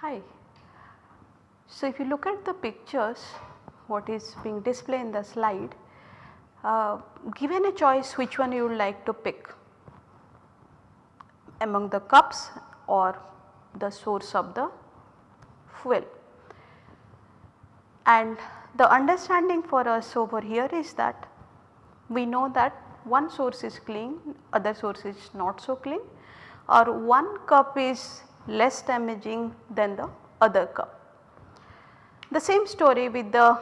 Hi. So, if you look at the pictures what is being displayed in the slide, uh, given a choice which one you would like to pick among the cups or the source of the fuel. And the understanding for us over here is that we know that one source is clean, other source is not so clean or one cup is less damaging than the other cup. The same story with the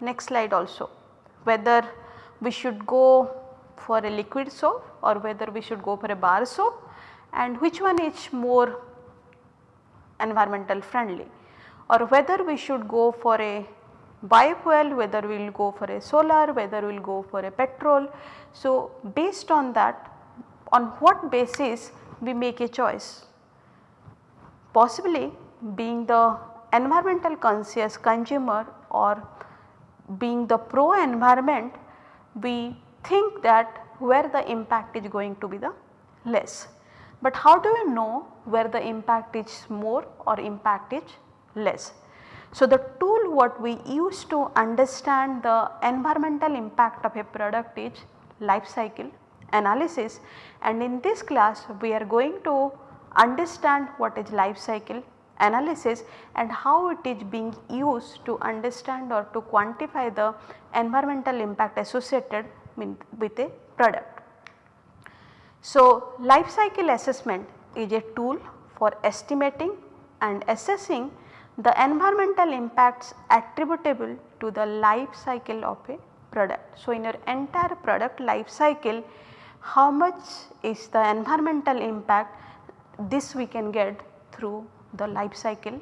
next slide also whether we should go for a liquid soap or whether we should go for a bar soap and which one is more environmental friendly or whether we should go for a biofuel, whether we will go for a solar, whether we will go for a petrol. So, based on that on what basis we make a choice possibly being the environmental conscious consumer or being the pro environment we think that where the impact is going to be the less. But how do you know where the impact is more or impact is less? So, the tool what we use to understand the environmental impact of a product is life cycle analysis and in this class we are going to understand what is life cycle analysis and how it is being used to understand or to quantify the environmental impact associated with a product. So, life cycle assessment is a tool for estimating and assessing the environmental impacts attributable to the life cycle of a product. So, in your entire product life cycle how much is the environmental impact this we can get through the life cycle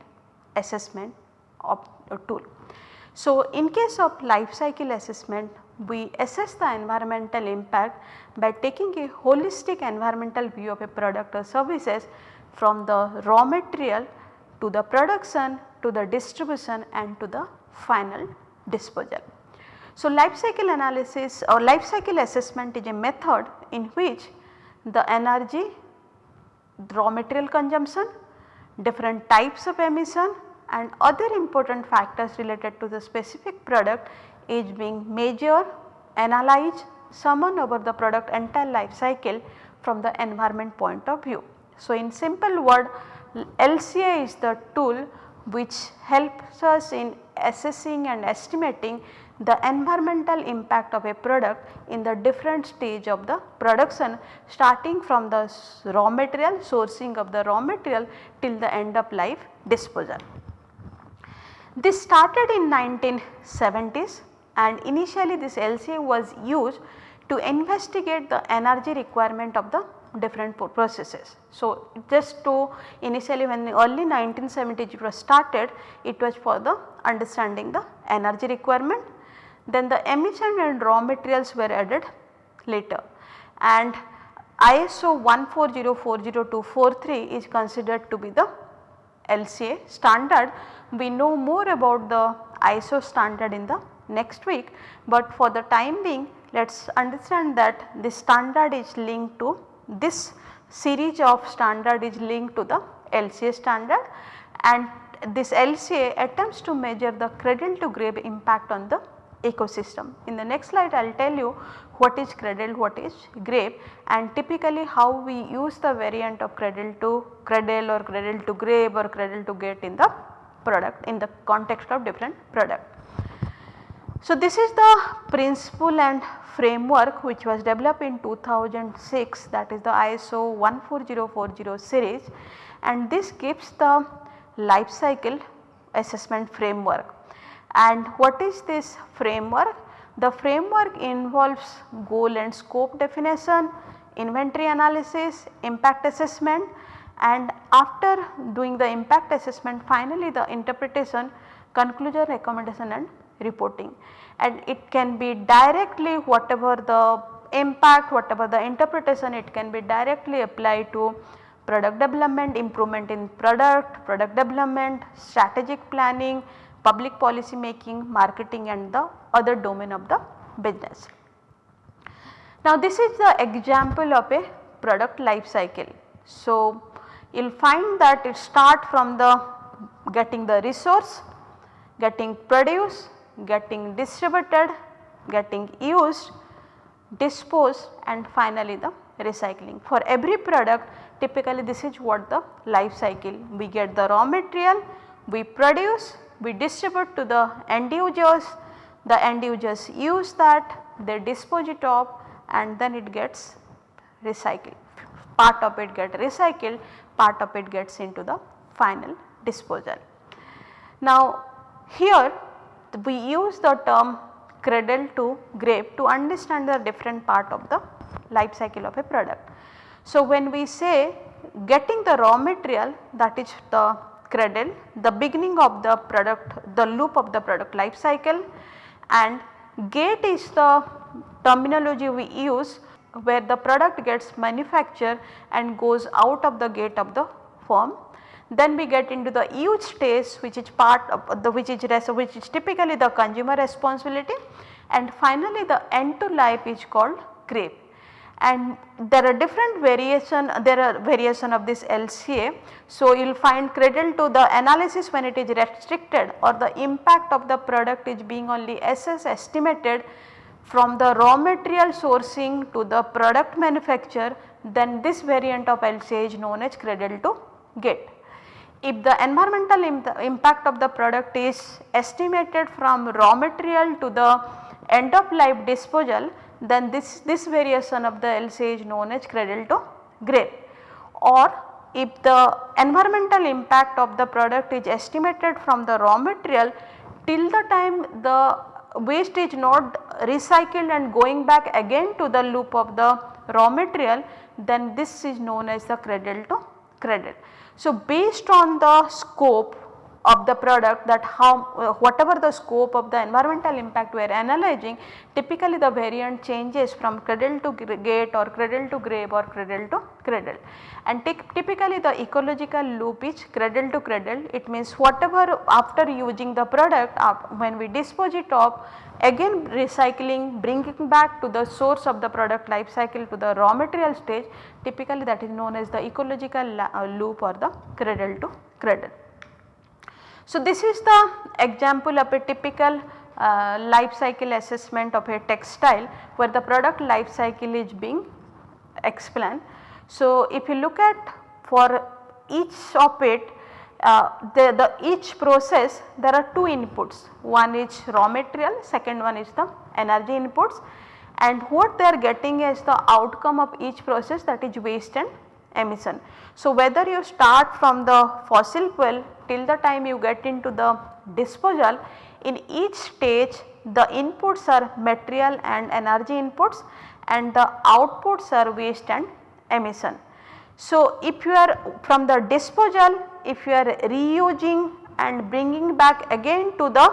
assessment of a tool. So, in case of life cycle assessment we assess the environmental impact by taking a holistic environmental view of a product or services from the raw material to the production to the distribution and to the final disposal. So, life cycle analysis or life cycle assessment is a method in which the energy raw material consumption, different types of emission and other important factors related to the specific product is being measured, analyzed, summoned over the product entire life cycle from the environment point of view. So, in simple word LCA is the tool which helps us in assessing and estimating the environmental impact of a product in the different stage of the production starting from the raw material sourcing of the raw material till the end of life disposal. This started in 1970s and initially this LCA was used to investigate the energy requirement of the different processes. So, just to initially when early 1970s it was started it was for the understanding the energy requirement then the emission and raw materials were added later and ISO 14040-43 is considered to be the LCA standard. We know more about the ISO standard in the next week, but for the time being let us understand that this standard is linked to this series of standard is linked to the LCA standard and this LCA attempts to measure the cradle to grave impact on the ecosystem. In the next slide I will tell you what is cradle, what is grave and typically how we use the variant of cradle to cradle or cradle to grave or cradle to gate in the product in the context of different product. So, this is the principle and framework which was developed in 2006 that is the ISO 14040 series and this gives the life cycle assessment framework. And what is this framework? The framework involves goal and scope definition, inventory analysis, impact assessment and after doing the impact assessment finally the interpretation, conclusion, recommendation and reporting. And it can be directly whatever the impact, whatever the interpretation it can be directly applied to product development, improvement in product, product development, strategic planning, public policy making, marketing and the other domain of the business. Now this is the example of a product life cycle. So you will find that it start from the getting the resource, getting produced, getting distributed, getting used, disposed and finally the recycling. For every product typically this is what the life cycle we get the raw material, we produce, we distribute to the end users, the end users use that, they dispose it of and then it gets recycled. Part of it get recycled, part of it gets into the final disposal. Now here we use the term cradle to grave to understand the different part of the life cycle of a product. So when we say getting the raw material that is the cradle, the beginning of the product, the loop of the product life cycle and gate is the terminology we use where the product gets manufactured and goes out of the gate of the firm. Then we get into the use stage which is part of the which is which is typically the consumer responsibility and finally the end to life is called grave and there are different variation there are variation of this LCA. So, you will find cradle to the analysis when it is restricted or the impact of the product is being only SS estimated from the raw material sourcing to the product manufacture then this variant of LCA is known as cradle to gate. If the environmental impact of the product is estimated from raw material to the end of life disposal then this, this variation of the LCA is known as cradle to grave or if the environmental impact of the product is estimated from the raw material till the time the waste is not recycled and going back again to the loop of the raw material then this is known as the cradle to cradle. So based on the scope of the product that how uh, whatever the scope of the environmental impact we are analyzing typically the variant changes from cradle to gate or cradle to grave or cradle to cradle. And typically the ecological loop is cradle to cradle it means whatever after using the product when we dispose it of again recycling bringing back to the source of the product life cycle to the raw material stage typically that is known as the ecological uh, loop or the cradle to cradle. So, this is the example of a typical uh, life cycle assessment of a textile where the product life cycle is being explained. So, if you look at for each of it uh, the, the each process there are two inputs one is raw material second one is the energy inputs and what they are getting is the outcome of each process that is waste and emission. So, whether you start from the fossil fuel till the time you get into the disposal in each stage the inputs are material and energy inputs and the outputs are waste and emission. So, if you are from the disposal if you are reusing and bringing back again to the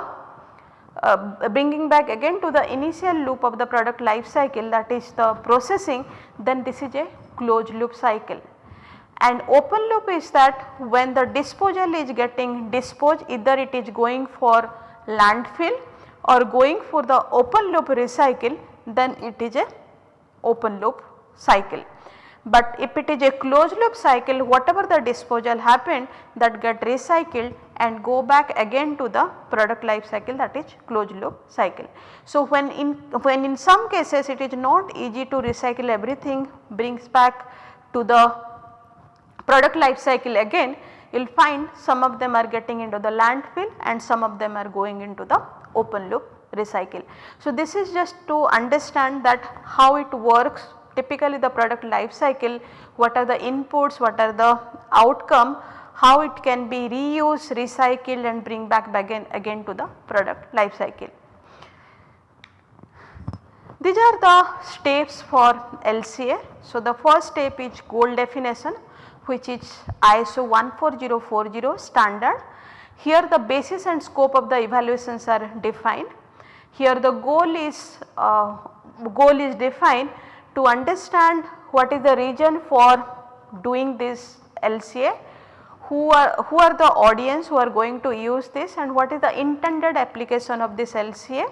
uh, bringing back again to the initial loop of the product life cycle that is the processing then this is a closed loop cycle and open loop is that when the disposal is getting disposed either it is going for landfill or going for the open loop recycle then it is a open loop cycle. But if it is a closed loop cycle whatever the disposal happened that get recycled and go back again to the product life cycle that is closed loop cycle. So, when in when in some cases it is not easy to recycle everything brings back to the product life cycle again you will find some of them are getting into the landfill and some of them are going into the open loop recycle. So, this is just to understand that how it works typically the product life cycle what are the inputs what are the outcome how it can be reused recycled and bring back again again to the product life cycle. These are the steps for LCA. So, the first step is goal definition which is ISO 14040 standard. Here the basis and scope of the evaluations are defined. Here the goal is uh, goal is defined to understand what is the region for doing this LCA, who are, who are the audience who are going to use this and what is the intended application of this LCA.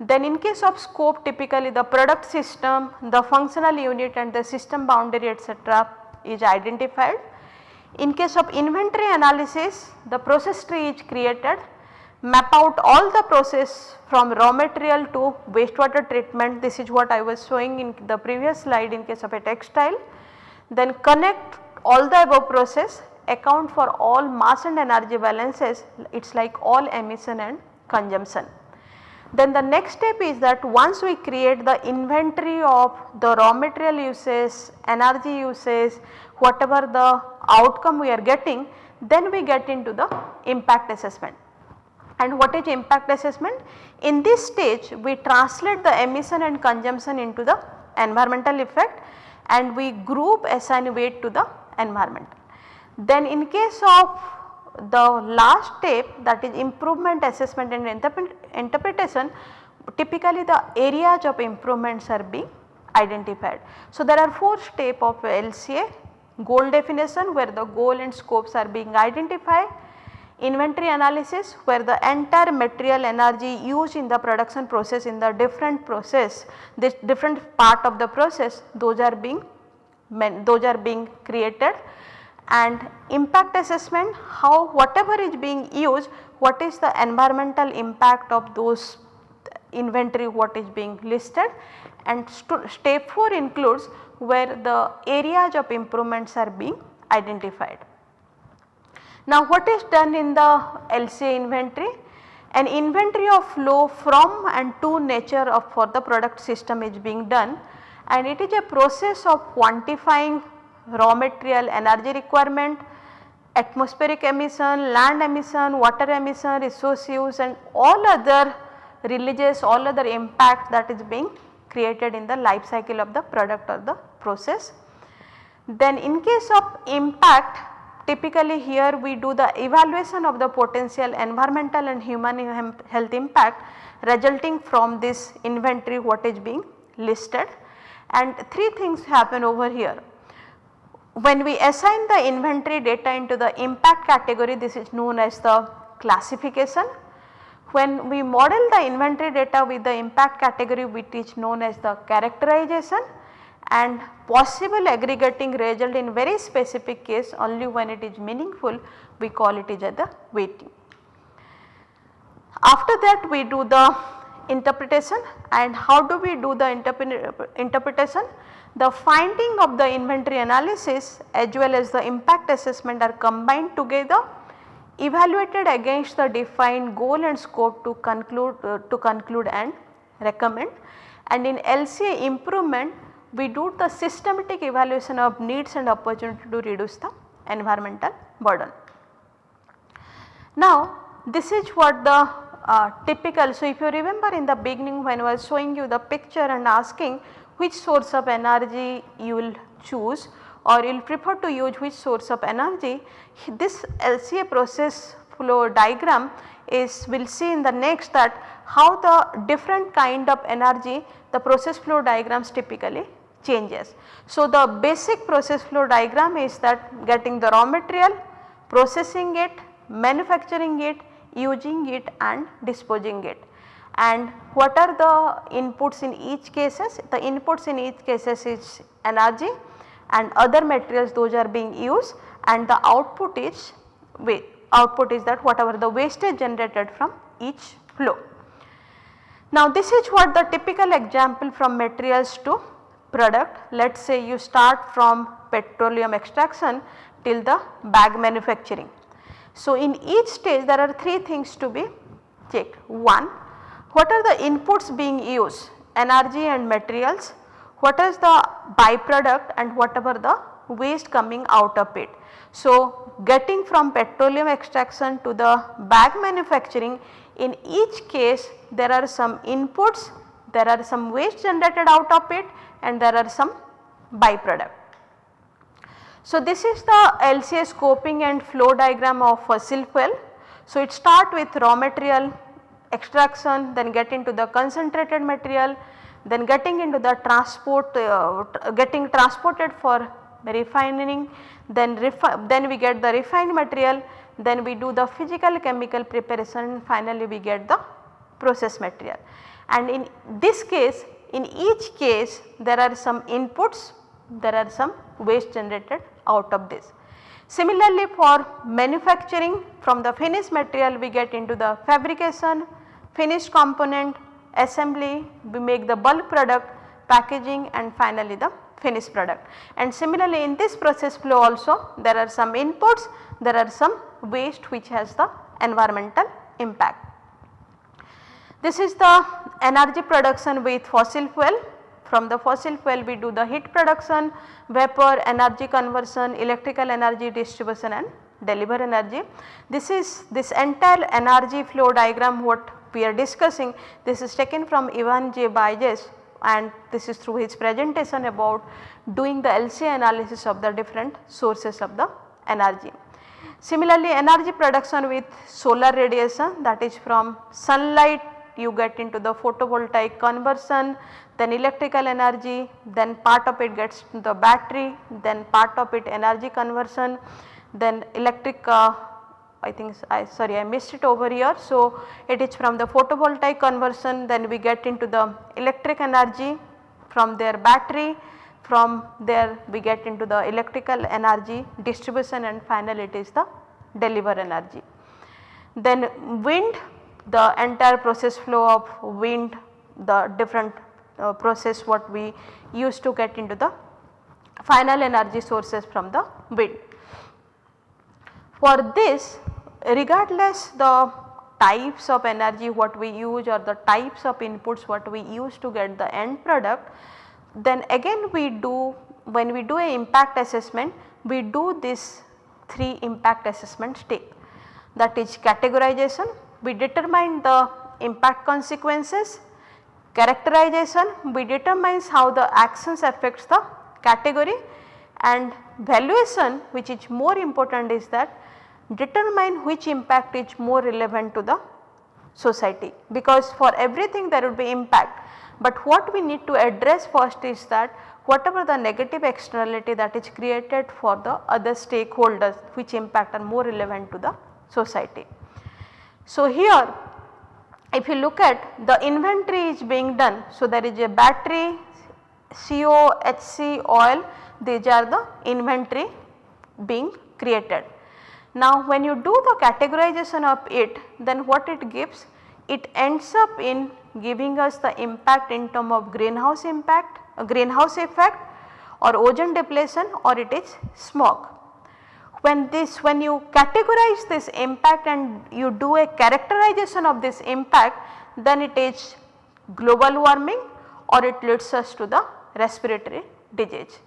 Then in case of scope typically the product system, the functional unit and the system boundary etc. is identified. In case of inventory analysis the process tree is created map out all the process from raw material to wastewater treatment this is what I was showing in the previous slide in case of a textile. Then connect all the above process account for all mass and energy balances it is like all emission and consumption. Then the next step is that once we create the inventory of the raw material uses, energy uses, whatever the outcome we are getting then we get into the impact assessment. And what is impact assessment? In this stage we translate the emission and consumption into the environmental effect and we group assign weight to the environment. Then in case of the last step that is improvement assessment and interpretation typically the areas of improvements are being identified. So, there are 4 steps of LCA goal definition where the goal and scopes are being identified, inventory analysis where the entire material energy used in the production process in the different process this different part of the process those are being those are being created and impact assessment how whatever is being used what is the environmental impact of those inventory what is being listed and step 4 includes where the areas of improvements are being identified. Now what is done in the LCA inventory? An inventory of flow from and to nature of for the product system is being done and it is a process of quantifying raw material energy requirement, atmospheric emission, land emission, water emission, resource use and all other releases, all other impact that is being created in the life cycle of the product or the process. Then in case of impact typically here we do the evaluation of the potential environmental and human health impact resulting from this inventory what is being listed and 3 things happen over here when we assign the inventory data into the impact category this is known as the classification. When we model the inventory data with the impact category which is known as the characterization and possible aggregating result in very specific case only when it is meaningful we call it as the weighting. After that we do the interpretation and how do we do the interpretation? The finding of the inventory analysis as well as the impact assessment are combined together evaluated against the defined goal and scope to conclude uh, to conclude and recommend and in LCA improvement we do the systematic evaluation of needs and opportunity to reduce the environmental burden. Now this is what the uh, typical so if you remember in the beginning when I was showing you the picture and asking which source of energy you will choose or you will prefer to use which source of energy. This LCA process flow diagram is we will see in the next that how the different kind of energy the process flow diagrams typically changes. So, the basic process flow diagram is that getting the raw material, processing it, manufacturing it, using it and disposing it and what are the inputs in each cases? The inputs in each cases is energy and other materials those are being used and the output is output is that whatever the wastage generated from each flow. Now this is what the typical example from materials to product let us say you start from petroleum extraction till the bag manufacturing. So in each stage there are 3 things to be checked. One what are the inputs being used energy and materials, what is the byproduct and whatever the waste coming out of it. So, getting from petroleum extraction to the bag manufacturing in each case there are some inputs, there are some waste generated out of it and there are some byproduct. So, this is the LCA scoping and flow diagram of fossil fuel. So, it start with raw material extraction then get into the concentrated material then getting into the transport uh, getting transported for refining then then we get the refined material then we do the physical chemical preparation finally we get the process material. And in this case in each case there are some inputs there are some waste generated out of this. Similarly for manufacturing from the finished material we get into the fabrication, finished component, assembly, we make the bulk product, packaging and finally the finished product. And similarly in this process flow also there are some inputs, there are some waste which has the environmental impact. This is the energy production with fossil fuel from the fossil fuel we do the heat production, vapor, energy conversion, electrical energy distribution and deliver energy. This is this entire energy flow diagram what we are discussing this is taken from Ivan J. Baiges and this is through his presentation about doing the LCA analysis of the different sources of the energy. Similarly, energy production with solar radiation that is from sunlight you get into the photovoltaic conversion then electrical energy then part of it gets to the battery then part of it energy conversion then electric uh, I think I sorry I missed it over here. So, it is from the photovoltaic conversion then we get into the electric energy from their battery from there we get into the electrical energy distribution and finally it is the deliver energy. Then wind the entire process flow of wind the different uh, process what we use to get into the final energy sources from the wind. For this regardless the types of energy what we use or the types of inputs what we use to get the end product then again we do when we do a impact assessment we do this 3 impact assessment step that is categorization we determine the impact consequences, characterization we determines how the actions affects the category and valuation which is more important is that determine which impact is more relevant to the society because for everything there would be impact. But what we need to address first is that whatever the negative externality that is created for the other stakeholders which impact are more relevant to the society. So, here if you look at the inventory is being done. So, there is a battery, CO, HC, oil these are the inventory being created. Now, when you do the categorization of it then what it gives? It ends up in giving us the impact in term of greenhouse impact, greenhouse effect or ozone depletion or it is smog when this when you categorize this impact and you do a characterization of this impact then it is global warming or it leads us to the respiratory disease.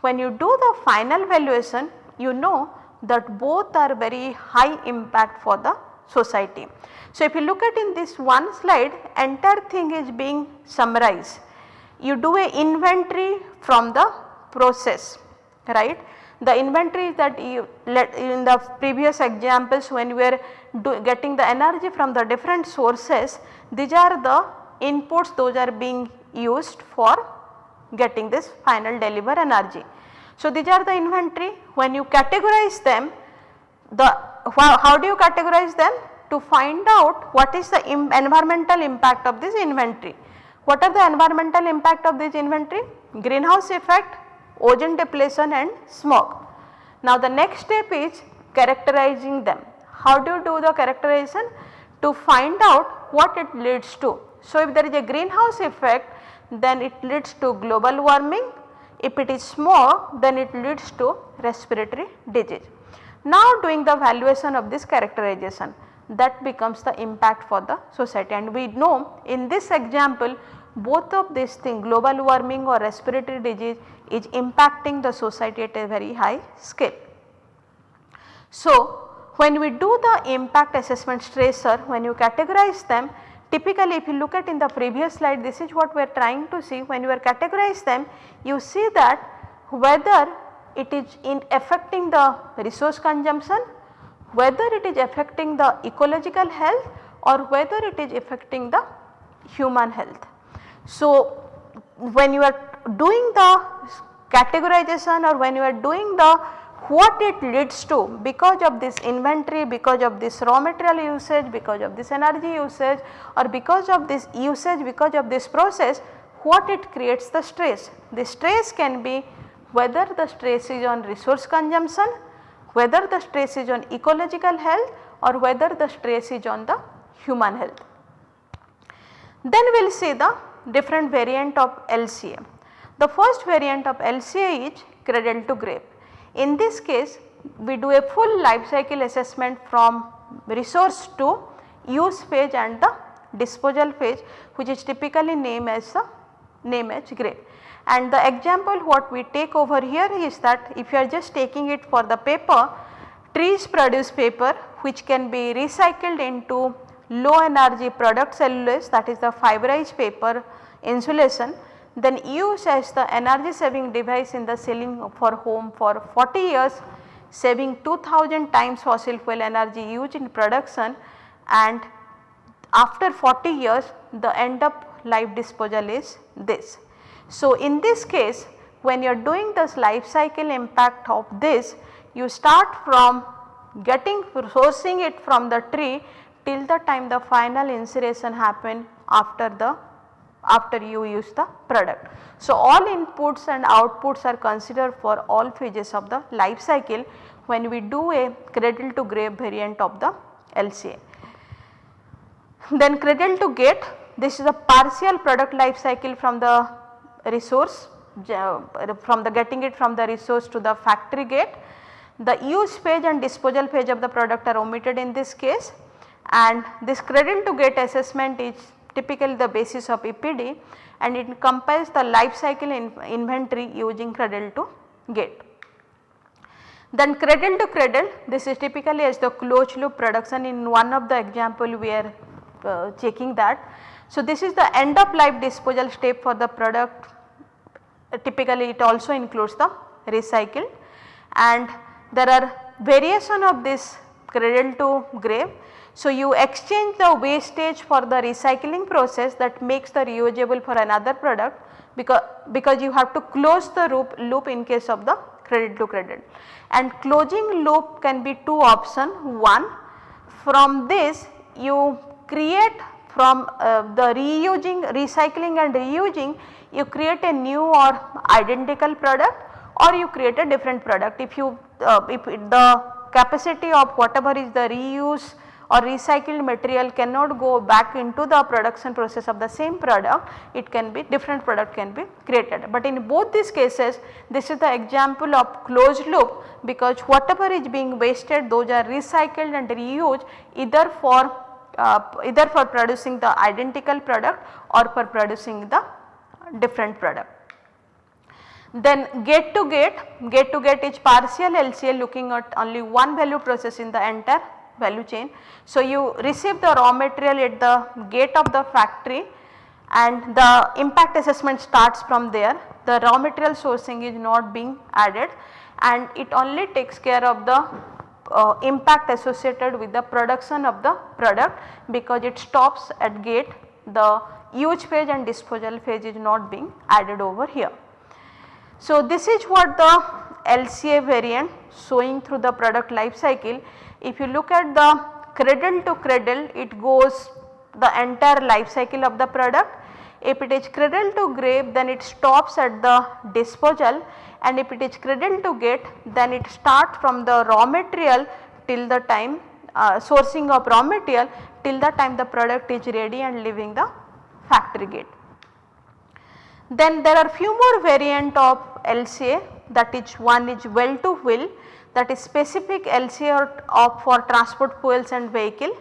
When you do the final valuation you know that both are very high impact for the society. So, if you look at in this one slide entire thing is being summarized. You do a inventory from the process right the inventory that you let in the previous examples when we are getting the energy from the different sources these are the inputs those are being used for getting this final deliver energy. So, these are the inventory when you categorize them the how, do you categorize them to find out what is the Im environmental impact of this inventory. What are the environmental impact of this inventory? Greenhouse effect, ozone depletion and smog. Now the next step is characterizing them. How do you do the characterization? To find out what it leads to. So if there is a greenhouse effect then it leads to global warming, if it is smog then it leads to respiratory disease. Now doing the valuation of this characterization that becomes the impact for the society and we know in this example both of these things global warming or respiratory disease is impacting the society at a very high scale. So, when we do the impact assessment stressor when you categorize them typically if you look at in the previous slide this is what we are trying to see when you are categorize them you see that whether it is in affecting the resource consumption, whether it is affecting the ecological health or whether it is affecting the human health. So, when you are doing the categorization or when you are doing the what it leads to because of this inventory, because of this raw material usage, because of this energy usage or because of this usage, because of this process what it creates the stress. The stress can be whether the stress is on resource consumption, whether the stress is on ecological health or whether the stress is on the human health. Then we will see the different variant of LCA. The first variant of LCA is cradle to grave. In this case we do a full life cycle assessment from resource to use phase and the disposal phase which is typically named as the name as grave. And the example what we take over here is that if you are just taking it for the paper, trees produce paper which can be recycled into low energy product cellulose that is the fiberized paper insulation then use as the energy saving device in the ceiling for home for 40 years saving 2000 times fossil fuel energy used in production and after 40 years the end up life disposal is this. So, in this case when you are doing this life cycle impact of this you start from getting sourcing it from the tree till the time the final incineration happen after the after you use the product. So, all inputs and outputs are considered for all phases of the life cycle when we do a cradle to grave variant of the LCA. Then cradle to gate this is a partial product life cycle from the resource from the getting it from the resource to the factory gate. The use phase and disposal phase of the product are omitted in this case and this cradle to gate assessment is typically the basis of EPD and it compiles the life cycle in inventory using cradle to gate. Then cradle to cradle this is typically as the closed loop production in one of the example we are uh, checking that. So, this is the end of life disposal step for the product uh, typically it also includes the recycle and there are variation of this cradle to grave so, you exchange the wastage for the recycling process that makes the reusable for another product because, because you have to close the loop, loop in case of the cradle to cradle. And closing loop can be two option one from this you create from uh, the reusing recycling and reusing you create a new or identical product or you create a different product if you uh, if the capacity of whatever is the reuse or recycled material cannot go back into the production process of the same product, it can be different product can be created. But in both these cases this is the example of closed loop because whatever is being wasted those are recycled and reused either for uh, either for producing the identical product or for producing the different product. Then gate to gate, gate to gate is partial LCA looking at only one value process in the entire value chain. So, you receive the raw material at the gate of the factory and the impact assessment starts from there. The raw material sourcing is not being added and it only takes care of the uh, impact associated with the production of the product because it stops at gate the use phase and disposal phase is not being added over here. So, this is what the LCA variant showing through the product life cycle if you look at the cradle to cradle it goes the entire life cycle of the product. If it is cradle to grave then it stops at the disposal and if it is cradle to gate then it starts from the raw material till the time uh, sourcing of raw material till the time the product is ready and leaving the factory gate. Then there are few more variant of LCA that is one is well to wheel that is specific LCA of for transport fuels and vehicle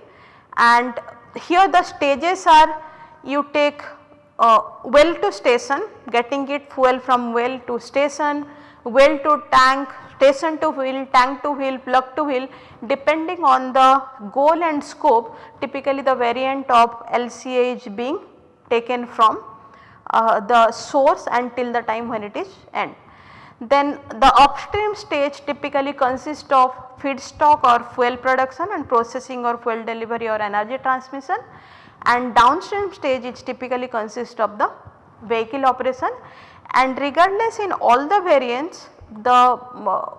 and here the stages are you take uh, well to station getting it fuel from well to station, well to tank, station to wheel, tank to wheel, plug to wheel depending on the goal and scope typically the variant of LCA is being taken from uh, the source until the time when it is end. Then the upstream stage typically consists of feedstock or fuel production and processing or fuel delivery or energy transmission. And downstream stage it typically consists of the vehicle operation. And regardless in all the variants the, uh,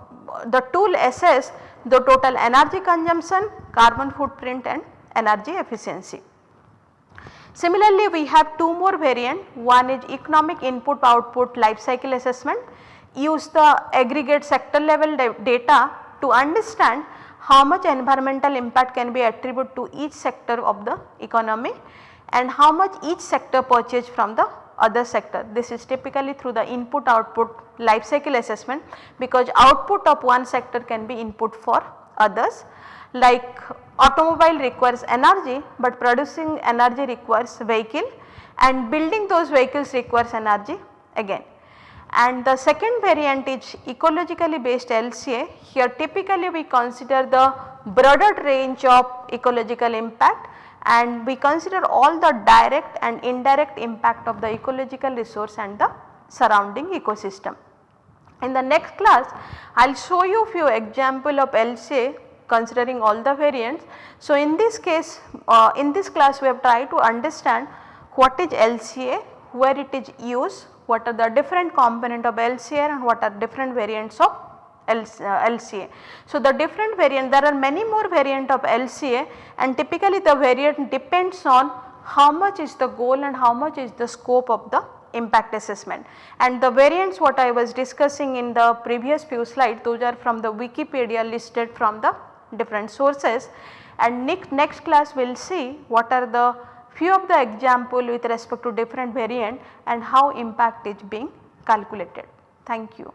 the tool assess the total energy consumption, carbon footprint and energy efficiency. Similarly, we have two more variant. One is economic input output life cycle assessment use the aggregate sector level data to understand how much environmental impact can be attributed to each sector of the economy and how much each sector purchase from the other sector. This is typically through the input output life cycle assessment because output of one sector can be input for others like automobile requires energy but producing energy requires vehicle and building those vehicles requires energy again. And the second variant is ecologically based LCA here typically we consider the broader range of ecological impact and we consider all the direct and indirect impact of the ecological resource and the surrounding ecosystem. In the next class I will show you few example of LCA considering all the variants. So, in this case uh, in this class we have tried to understand what is LCA, where it is used, what are the different component of LCA and what are different variants of LCA. Uh, so, the different variant there are many more variant of LCA and typically the variant depends on how much is the goal and how much is the scope of the impact assessment. And the variants what I was discussing in the previous few slides those are from the Wikipedia listed from the different sources and next, next class we will see what are the few of the example with respect to different variant and how impact is being calculated. Thank you.